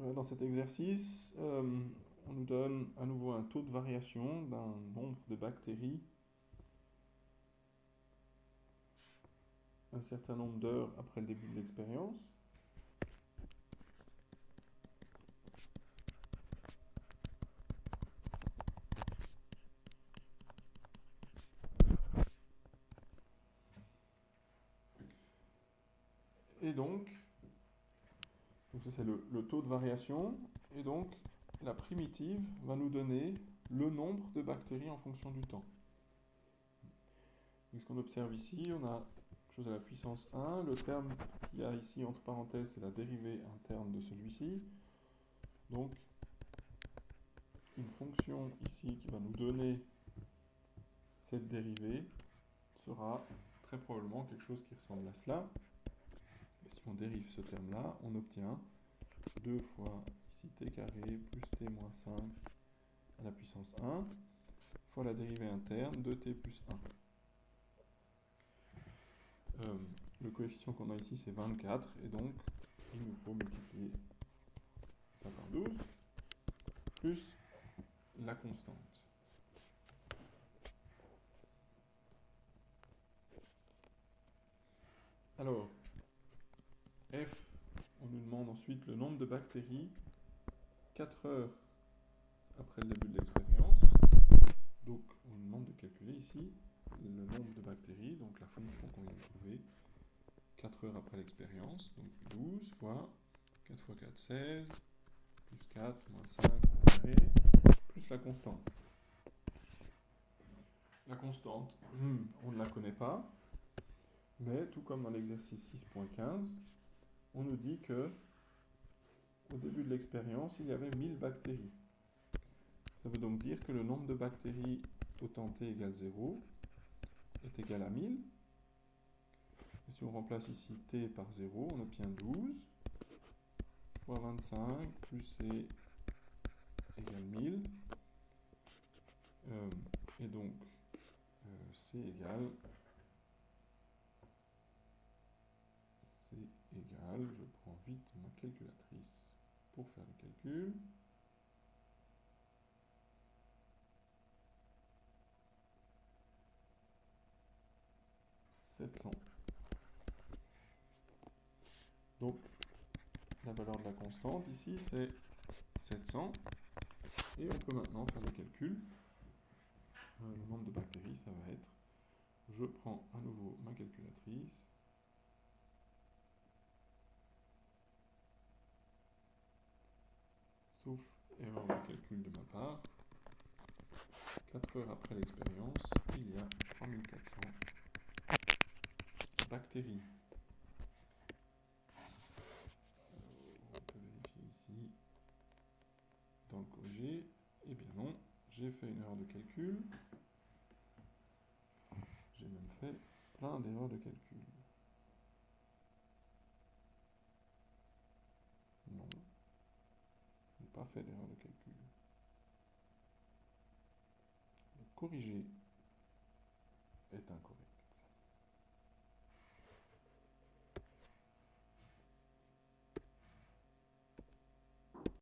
Euh, dans cet exercice, euh, on nous donne à nouveau un taux de variation d'un nombre de bactéries un certain nombre d'heures après le début de l'expérience. Et donc, donc ça c'est le, taux de variation, et donc la primitive va nous donner le nombre de bactéries en fonction du temps. Donc ce qu'on observe ici, on a quelque chose à la puissance 1, le terme qu'il y a ici entre parenthèses, c'est la dérivée interne de celui-ci. Donc, une fonction ici qui va nous donner cette dérivée sera très probablement quelque chose qui ressemble à cela on dérive ce terme-là, on obtient 2 fois ici t carré plus t moins 5 à la puissance 1 fois la dérivée interne de t plus 1. Euh, le coefficient qu'on a ici c'est 24 et donc il nous faut multiplier ça par 12 plus la constante. Alors, F, on nous demande ensuite le nombre de bactéries 4 heures après le début de l'expérience. Donc, on nous demande de calculer ici le nombre de bactéries, donc la fonction qu'on vient de trouver, 4 heures après l'expérience. Donc 12 fois 4 fois 4, 16, plus 4, moins 5, carré, plus la constante. La constante, on ne la connaît pas, mais tout comme dans l'exercice 6.15, on nous dit que au début de l'expérience, il y avait 1000 bactéries. Ça veut donc dire que le nombre de bactéries au temps t égale 0 est égal à 1000. Et si on remplace ici t par 0, on obtient 12 fois 25 plus c égale 1000. Euh, et donc, euh, c égale je prends vite ma calculatrice pour faire le calcul. « 700. Donc, la valeur de la constante ici, c'est 700. Et on peut maintenant faire le calcul. Euh, le nombre de bactéries, ça va être, je prends à nouveau ma calculatrice, sauf erreur de de ma part. 4 heures après l'expérience, il y a 3400 bactéries. on peut vérifier ici dans le corrigé. Eh bien non, j'ai fait une erreur de calcul. J'ai même fait plein d'erreurs de calcul. Non pas fait d'erreur de calcul. Le corrigé est incorrect.